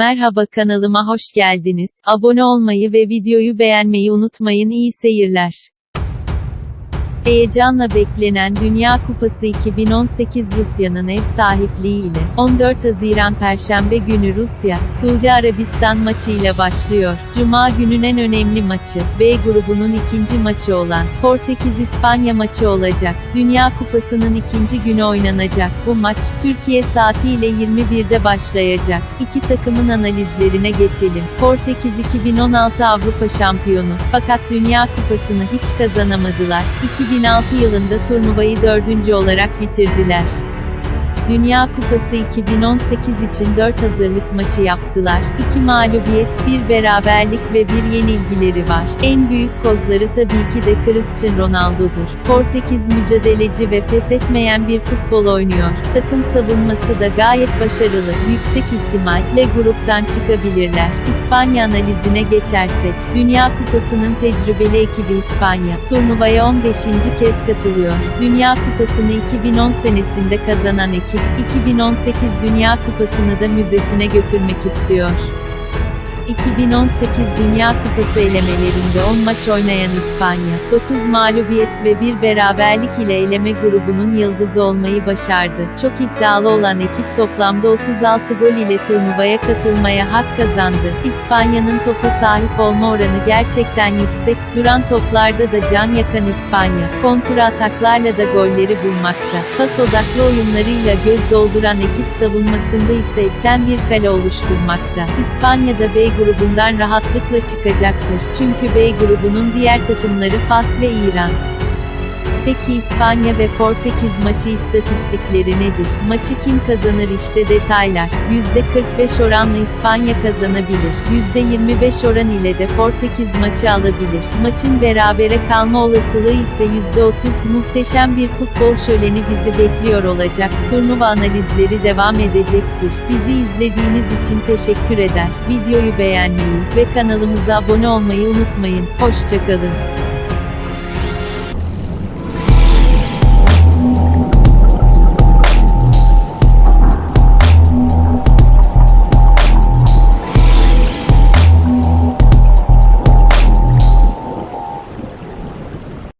Merhaba kanalıma hoş geldiniz. Abone olmayı ve videoyu beğenmeyi unutmayın. İyi seyirler. Heyecanla beklenen Dünya Kupası 2018 Rusya'nın ev sahipliğiyle 14 Haziran Perşembe günü Rusya, Suudi Arabistan maçıyla başlıyor. Cuma günün en önemli maçı, B grubunun ikinci maçı olan Portekiz-İspanya maçı olacak. Dünya Kupası'nın ikinci günü oynanacak. Bu maç, Türkiye saatiyle 21'de başlayacak. İki takımın analizlerine geçelim. Portekiz 2016 Avrupa şampiyonu. Fakat Dünya Kupası'nı hiç kazanamadılar. 2006 yılında turnuvayı dördüncü olarak bitirdiler. Dünya Kupası 2018 için 4 hazırlık maçı yaptılar. 2 mağlubiyet, 1 beraberlik ve 1 yenilgileri var. En büyük kozları tabii ki de Cristiano Ronaldo'dur. Portekiz mücadeleci ve pes etmeyen bir futbol oynuyor. Takım savunması da gayet başarılı. Yüksek ihtimalle gruptan çıkabilirler. İspanya analizine geçersek, Dünya Kupası'nın tecrübeli ekibi İspanya, turnuvaya 15. kez katılıyor. Dünya Kupası'nı 2010 senesinde kazanan ekip, 2018 Dünya Kupası'nı da müzesine götürmek istiyor. 2018 Dünya Kupası elemelerinde 10 maç oynayan İspanya, 9 mağlubiyet ve 1 beraberlik ile eleme grubunun yıldızı olmayı başardı. Çok iddialı olan ekip toplamda 36 gol ile turnuvaya katılmaya hak kazandı. İspanya'nın topa sahip olma oranı gerçekten yüksek, duran toplarda da can yakan İspanya, kontra ataklarla da golleri bulmakta. Pas odaklı oyunlarıyla göz dolduran ekip savunmasında ise etten bir kale oluşturmakta. İspanya'da B grubundan rahatlıkla çıkacaktır. Çünkü B grubunun diğer takımları Fas ve İran. Peki İspanya ve Portekiz maçı istatistikleri nedir? Maçı kim kazanır işte detaylar. %45 oranla İspanya kazanabilir. %25 oran ile de Portekiz maçı alabilir. Maçın berabere kalma olasılığı ise %30. Muhteşem bir futbol şöleni bizi bekliyor olacak. Turnuva analizleri devam edecektir. Bizi izlediğiniz için teşekkür eder. Videoyu beğenmeyi ve kanalımıza abone olmayı unutmayın. Hoşçakalın.